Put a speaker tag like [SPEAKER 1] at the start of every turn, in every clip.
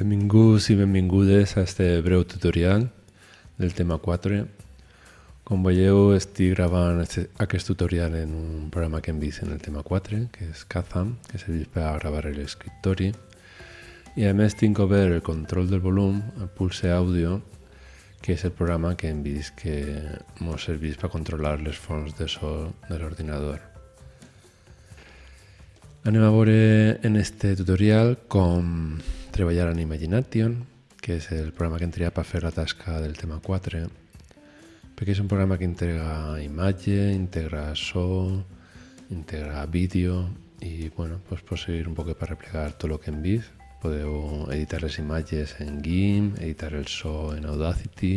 [SPEAKER 1] Benvinguts i benvingudes a este breu tutorial del tema 4. Com veieu, estic gravant aquest tutorial en un programa que hem vist en el tema 4, que és Kazam, que serveix per a gravar l'escriptori. I a més tinc obert el control del volum, el Pulse Audio, que és el programa que hem vist que ens serveix per controlar les fonts de so de l'ordinador. Anem a veure en este tutorial com treballar en Imagination, que és el programa que hem triat per fer la tasca del tema 4, perquè és un programa que integra imatge, integra so, integra vídeo i bueno, pues pot servir un poc per replegar tot el que hem vist. Podeu editar les imatges en GIMP, editar el so en Audacity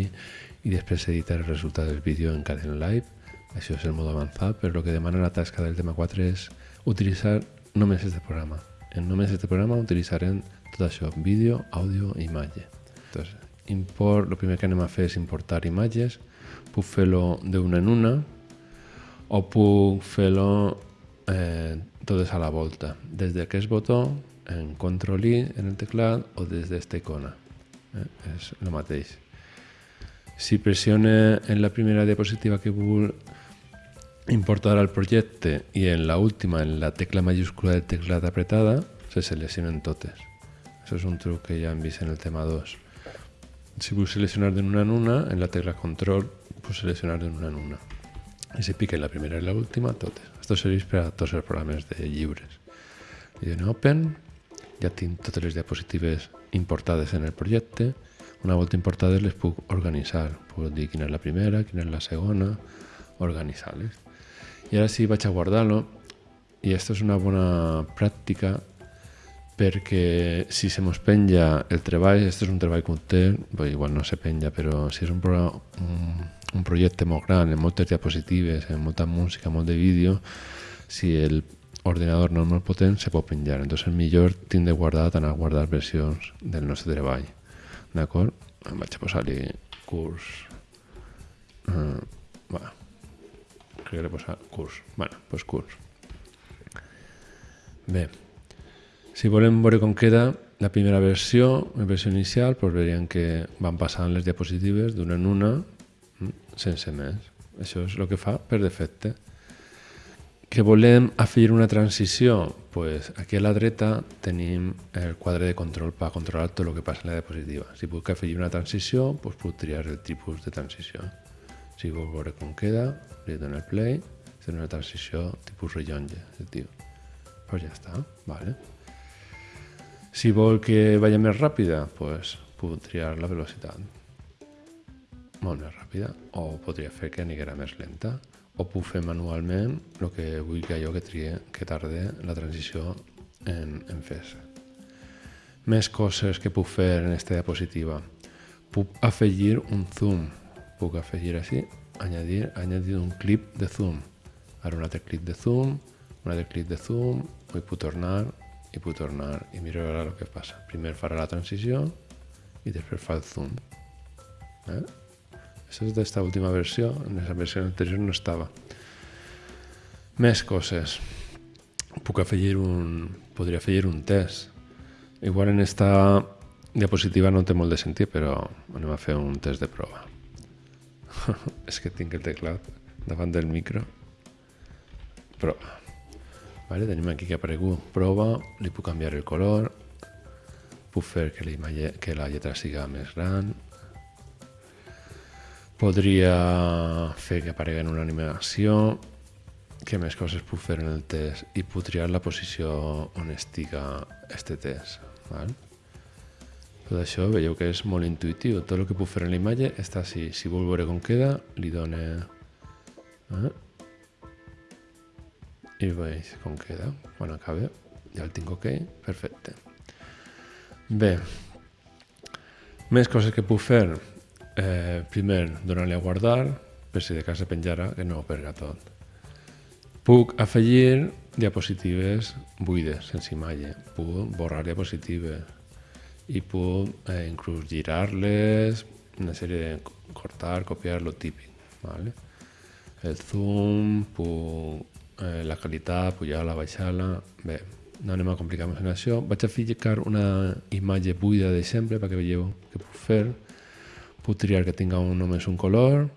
[SPEAKER 1] i després editar el resultat del vídeo en Caden Live. Això és el mode avançat, però el que demana la tasca del tema 4 és utilitzar només este programa. En només este programa utilitzarem tot això, vídeo, àudio i imatge. Entonces, import, el primer que anem a fer és importar imatges. Puc fer-lo d'una en una o puc fer-lo eh, totes a la volta. Des d'aquest botó, en Ctrl I en el teclat o des d'esta icona. Eh? És el mateix. Si pressione en la primera diapositiva que vull importar al projecte i en la última, en la tecla mayúscula del teclat apretada, se seleccionen totes. Això és un truc que ja hem vist en el tema 2. Si vull seleccionar d'una en una, en la tecla control, puc seleccionar d'una en una. I si pica en la primera i la última, totes. Això serveix per a tots els programes de lliures. I dono Open, ja tinc totes les diapositives importades en el projecte. Una volta importades les puc organitzar. Puc dir quina és la primera, quina és la segona, organitzar-les. I ara sí vaig a guardar-lo i aquesta és una bona pràctica perquè si se mos penja el treball, aquest és un treball que té, bé, igual no se penja, però si és un, pro, un, un projecte molt gran, amb moltes diapositives, amb molta música, molt de vídeo, si el ordenador no és molt potent, se pot penjar. Entonces, millor tinc de guardar, anar a guardar versions del nostre treball. D'acord? Em vaig a posar-li curs... Uh, bueno, crec que l'he posat curs. bueno, pues curs. Bé, si volem veure com queda la primera versió, la versió inicial, doncs veurien que van passant les diapositives d'una en una sense més. Això és el que fa per defecte. Que volem afegir una transició? pues aquí a la dreta tenim el quadre de control per controlar tot el que passa en la diapositiva. Si puc afegir una transició, doncs puc triar el tipus de transició. Si vol veure com queda, li dono el play, és una transició tipus rellonge, es diu. Pues ja està, vale. Si vol que vagi més ràpida, pues, puc triar la velocitat molt més ràpida o podria fer que aniguera més lenta o puc fer manualment el que vull que jo que trie que tarde la transició en, en fer-se. Més coses que puc fer en aquesta diapositiva. Puc afegir un zoom. Puc afegir així, añadir, añadir un clip de zoom. Ara un altre clip de zoom, un altre clip de zoom, vull puc tornar i puc tornar i miro ara el que passa. Primer farà la transició i després fa el zoom. Eh? Això és d'esta última versió, en la versió anterior no estava. Més coses. Puc afegir un... podria afegir un test. Igual en esta diapositiva no té molt de sentit, però anem a fer un test de prova. És que tinc el teclat davant del micro. Prova. Vale, tenim aquí que ha aparegut prova, li puc canviar el color, puc fer que, que la lletra siga més gran, podria fer que aparegui en una animació, què més coses puc fer en el test i puc triar la posició on estiga este test. Val? Tot això veieu que és molt intuïtiu. Tot el que puc fer en la imatge està així. Si vol veure com queda, li dona... Eh? I veig com queda. Quan acabe, ja el tinc ok. Perfecte. Bé, més coses que puc fer. Eh, primer, donar-li a guardar, per si de cas se penjara, que no ho perga tot. Puc afegir diapositives buides, sense imatge. Puc borrar diapositives i puc eh, inclús girar-les, una sèrie de cortar, copiar, lo típic. ¿vale? El zoom, puc, eh, la qualitat, pujar-la, baixar-la... Bé, no anem a complicar més en això. Vaig a ficar una imatge buida d'exemple perquè veieu què puc fer. Puc triar que tinga un, només un color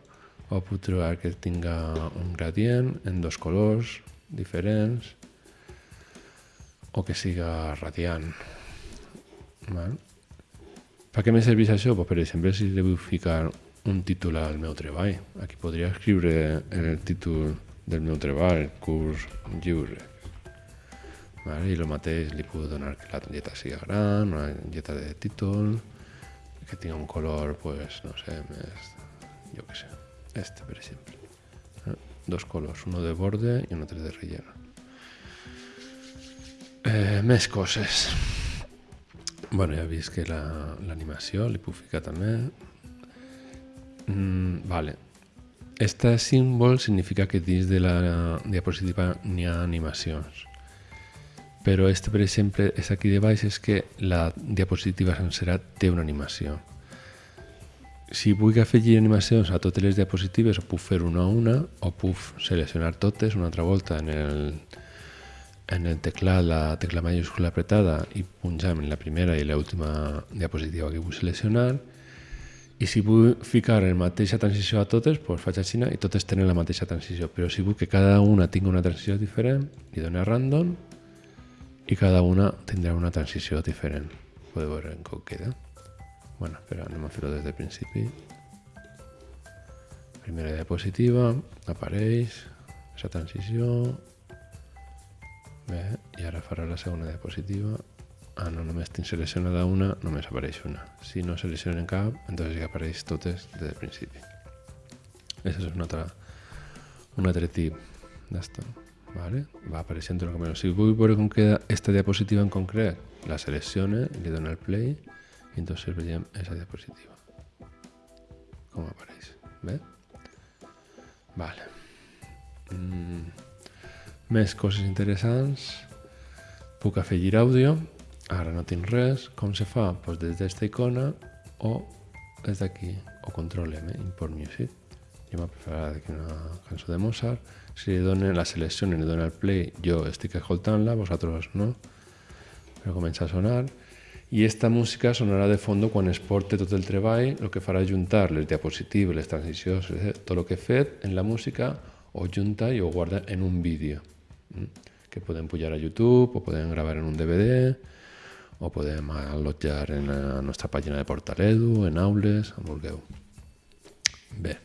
[SPEAKER 1] o puc triar que tinga un gradient en dos colors diferents o que siga radiant. Val? Per què me serveix això? Pues, per exemple, si li vull ficar un títol al meu treball. Aquí podria escriure el títol del meu treball, curs lliure. Vale? I el mateix li puc donar que la lletra sigui gran, una lletra de títol, que tingui un color, pues, no sé, més, jo què sé, este, per exemple. Dos colors, uno de borde i un altre de relleno. Eh, més coses. Bueno, ja he vist que l'animació la, li puc ficar també. Mm, vale. Este símbol significa que dins de la diapositiva n'hi ha animacions. Però este, per exemple, és aquí de baix, és que la diapositiva sencera té una animació. Si vull afegir animacions a totes les diapositives, ho puc fer una a una, o puc seleccionar totes una altra volta en el, en el teclat la tecla mayúscula apretada i punjam en la primera i l'última diapositiva que vull seleccionar i si vull ficar la mateixa transició a totes, doncs faig així i totes tenen la mateixa transició, però si vull que cada una tingui una transició diferent, li dono random i cada una tindrà una transició diferent. Podeu veure com queda. bueno, espera, anem a fer-ho des del principi. Primera diapositiva, apareix, aquesta transició, Bé, i ara farà la segona diapositiva. Ah, no, només tinc seleccionada una, només apareix una. Si no seleccionen cap, entonces ja apareix totes des del principi. Això és un altre, un altre tip d'esto. Vale? Va apareixent el camino. Si vull veure com queda esta diapositiva en concret, la seleccione, li dono el play i entonces veiem aquesta diapositiva. Com apareix. Bé? Vale. Mm. Més coses interessants. Puc afegir àudio. Ara no tinc res. Com se fa? Pues des d'esta icona o des d'aquí. O control M, import music. Jo m'ha preparat aquí una cançó de Mozart. Si li donen la selecció i li donen el play, jo estic escoltant-la, vosaltres no. Però comença a sonar. I esta música sonarà de fons quan es porte tot el treball, el que farà juntar les diapositives, les transicions, tot el que he fet en la música, o junta i ho guarda en un vídeo que podem pujar a YouTube o podem gravar en un DVD o podem allotjar en la nostra pàgina de Portaledu, en aules, on vulgueu. Bé.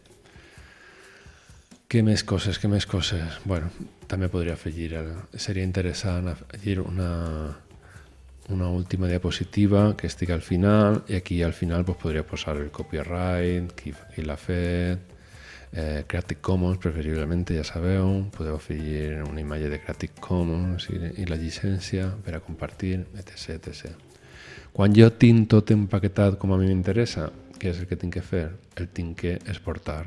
[SPEAKER 1] Què més coses, què més coses? Bueno, també podria afegir, seria interessant afegir una, una última diapositiva que estigui al final i aquí al final pues, podria posar el copyright, qui, qui l'ha fet, eh, Creative Commons, preferiblement, ja sabeu, podeu afegir una imatge de Creative Commons i, i la llicència per a compartir, etc, etc. Quan jo tinc tot empaquetat com a mi m'interessa, què és el que tinc que fer? El tinc que exportar.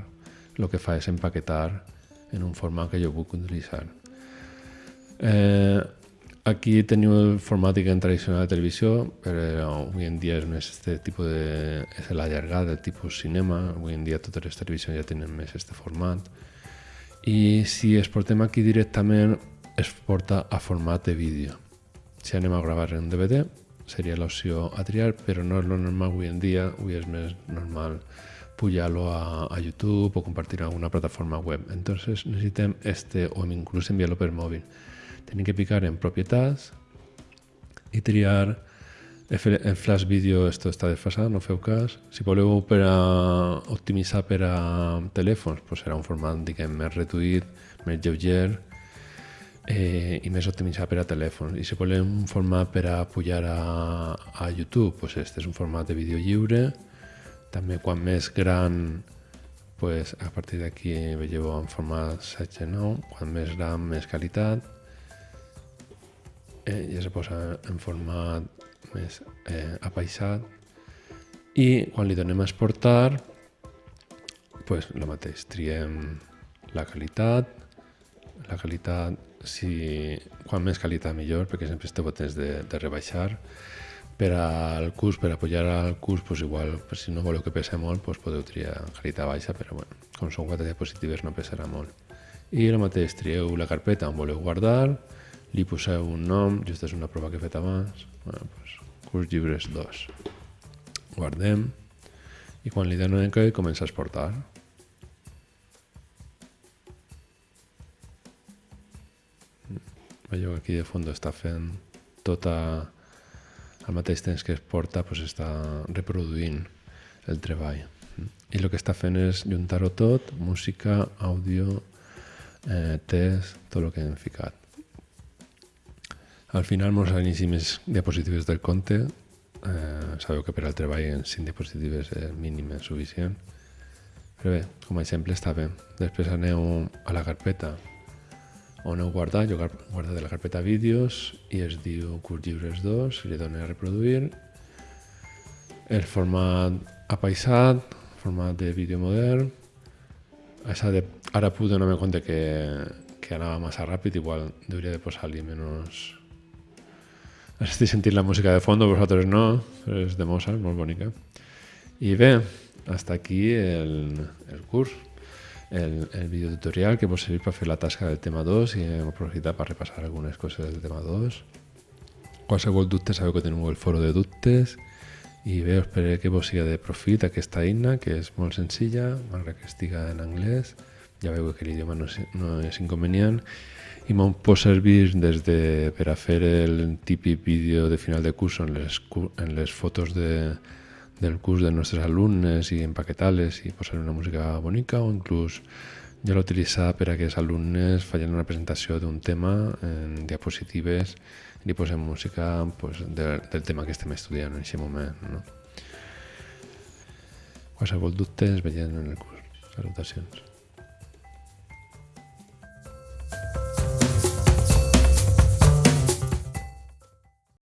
[SPEAKER 1] El que fa és empaquetar en un format que jo puc utilitzar. Eh, Aquí teniu el format en tradicional de televisió, però avui en dia és més este tipus de... és l'allargada del tipus cinema, avui en dia totes les televisions ja tenen més este format. I si exportem aquí directament, es porta a format de vídeo. Si anem a gravar en DVD, seria l'opció a triar, però no és lo normal avui en dia, avui és més normal pujar-lo a, a YouTube o compartir en alguna plataforma web. Entonces necessitem este, o inclús enviar-lo per mòbil tenim que picar en propietats i triar en Flash Video esto està desfasat, no feu cas. Si voleu per a optimitzar per a telèfons, pues serà un format diguem, més reduït, més lleuger eh, i més optimitzat per a telèfons. I si volem un format per a pujar a, a YouTube, pues este és un format de vídeo lliure. També quan més gran pues, a partir d'aquí veieu en format 7-9, quan més gran, més qualitat eh, ja se posa en format més eh, apaisat i quan li donem a exportar pues, el mateix, triem la qualitat la qualitat si, quan més qualitat millor perquè sempre este botons de, de rebaixar. Per al curs, per apoyar al curs, pues igual, pues si no voleu que pese molt, pues podeu triar qualitat baixa, però bueno, com són quatre diapositives no pesarà molt. I el mateix, trieu la carpeta on voleu guardar, li poseu un nom, just és una prova que he fet abans, bueno, pues, curs llibres 2. Guardem, i quan li donem que comença a exportar. Veieu que aquí de fons està fent tota al mateix temps que es porta pues, està reproduint el treball i el que està fent és juntar-ho tot música, àudio eh, test, tot el que hem ficat al final mos inici més diapositives del conte eh, sabeu que per al treball en 5 diapositives és mínim és suficient. Però bé, com a exemple està bé. Després aneu a la carpeta. On heu guardat, jo guardo de la carpeta vídeos i es diu curs llibres 2, li dono a reproduir. El format apaisat, format de vídeo modern. Això de, ara puc donar-me compte que, que anava massa ràpid, igual hauria de posar-li menys... Estic sentint la música de fons, vosaltres no, però és de Mozart, molt bonica. I bé, hasta aquí el, el curs el, el videotutorial que vos servir per fer la tasca del tema 2 i hem aprofitat per repassar algunes coses del tema 2. Qualsevol dubte sabeu que tenim el foro de dubtes i bé, espero que vos sigui de profit aquesta eina, que és molt senzilla, malgrat que estiga en anglès. Ja veieu que l'idioma no, no és inconvenient i m'ho pot servir des de, per a fer el típic vídeo de final de curs en les, en les fotos de, del curs de nostres alumnes i empaquetar-les i posar una música bonica o inclús jo l'he utilitzat per a que els alumnes facin una presentació d'un tema en diapositives i li posem música pues, de, del tema que estem estudiant en aquest moment. No? Qualsevol dubte ens veiem en el curs. Salutacions.